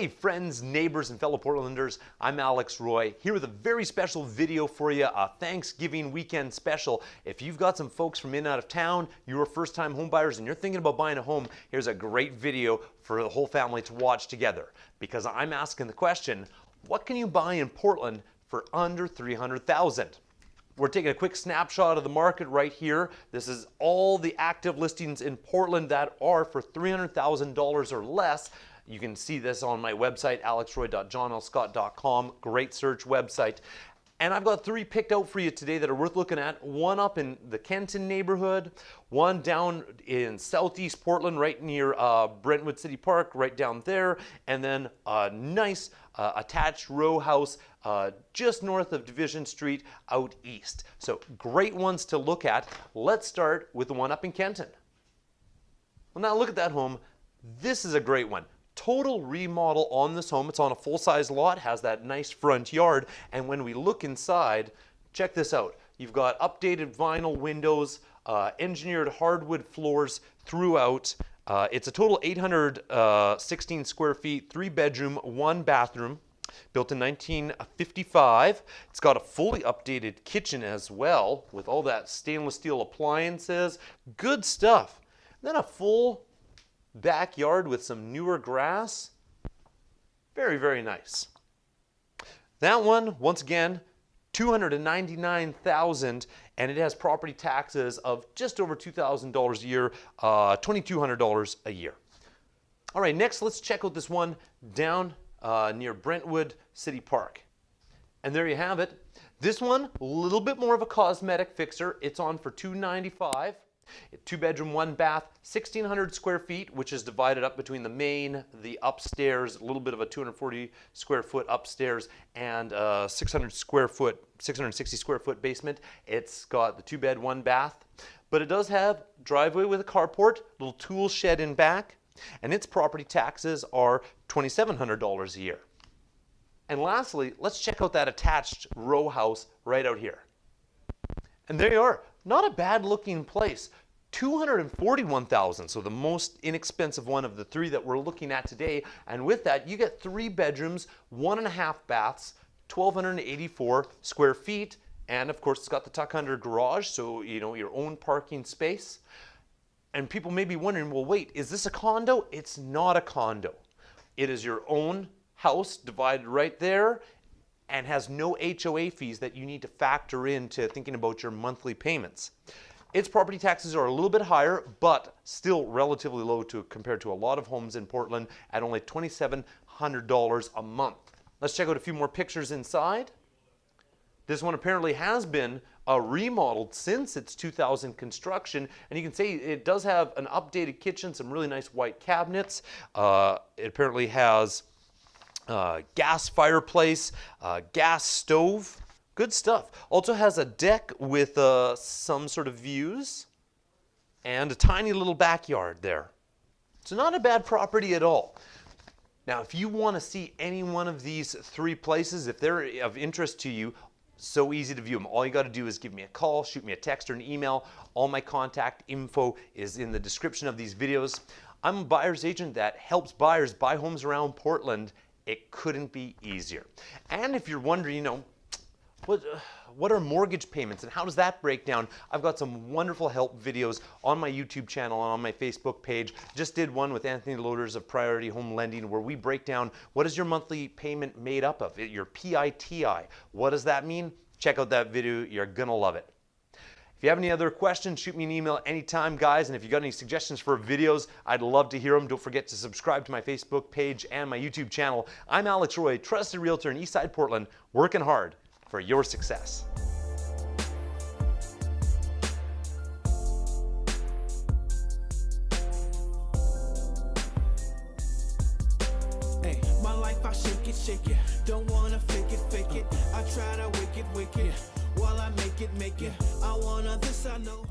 Hey friends, neighbors, and fellow Portlanders, I'm Alex Roy, here with a very special video for you, a Thanksgiving weekend special. If you've got some folks from in and out of town, you're first time homebuyers and you're thinking about buying a home, here's a great video for the whole family to watch together. Because I'm asking the question, what can you buy in Portland for under 300,000? We're taking a quick snapshot of the market right here. This is all the active listings in Portland that are for $300,000 or less. You can see this on my website, alexroy.johnlscott.com. Great search website. And I've got three picked out for you today that are worth looking at. One up in the Kenton neighborhood, one down in southeast Portland, right near uh, Brentwood City Park, right down there, and then a nice uh, attached row house uh, just north of Division Street out east. So great ones to look at. Let's start with the one up in Kenton. Well, now look at that home. This is a great one total remodel on this home. It's on a full-size lot, has that nice front yard, and when we look inside, check this out. You've got updated vinyl windows, uh, engineered hardwood floors throughout. Uh, it's a total 816 uh, square feet, three bedroom, one bathroom, built in 1955. It's got a fully updated kitchen as well with all that stainless steel appliances. Good stuff. then a full backyard with some newer grass. Very, very nice. That one, once again, 299,000 and it has property taxes of just over $2,000 a year, uh, $2,200 a year. All right, next let's check out this one down uh, near Brentwood City Park. And there you have it. This one, a little bit more of a cosmetic fixer. It's on for 295. Two bedroom, one bath, 1,600 square feet, which is divided up between the main, the upstairs, a little bit of a 240 square foot upstairs, and uh, a 600 square foot, 660 square foot basement. It's got the two bed, one bath, but it does have driveway with a carport, little tool shed in back, and its property taxes are $2,700 a year. And lastly, let's check out that attached row house right out here. And there you are, not a bad looking place. 241,000, so the most inexpensive one of the three that we're looking at today. And with that, you get three bedrooms, one and a half baths, 1,284 square feet, and of course it's got the tuck under garage, so you know your own parking space. And people may be wondering, well, wait, is this a condo? It's not a condo. It is your own house divided right there and has no HOA fees that you need to factor into thinking about your monthly payments. Its property taxes are a little bit higher, but still relatively low to, compared to a lot of homes in Portland at only $2,700 a month. Let's check out a few more pictures inside. This one apparently has been uh, remodeled since its 2000 construction, and you can see it does have an updated kitchen, some really nice white cabinets. Uh, it apparently has uh, gas fireplace, uh, gas stove, good stuff. Also has a deck with uh, some sort of views and a tiny little backyard there. So not a bad property at all. Now, if you want to see any one of these three places, if they're of interest to you, so easy to view them. All you got to do is give me a call, shoot me a text or an email. All my contact info is in the description of these videos. I'm a buyer's agent that helps buyers buy homes around Portland it couldn't be easier. And if you're wondering, you know, what, uh, what are mortgage payments and how does that break down? I've got some wonderful help videos on my YouTube channel and on my Facebook page. Just did one with Anthony Loaders of Priority Home Lending where we break down what is your monthly payment made up of, your PITI. What does that mean? Check out that video. You're going to love it. If you have any other questions, shoot me an email anytime, guys. And if you got any suggestions for videos, I'd love to hear them. Don't forget to subscribe to my Facebook page and my YouTube channel. I'm Alex Roy, trusted realtor in Eastside Portland, working hard for your success. shake it, shake it. Don't wanna fake it, fake it. I try to wicked, wicked. While I make it, make it. I wanna this, I know.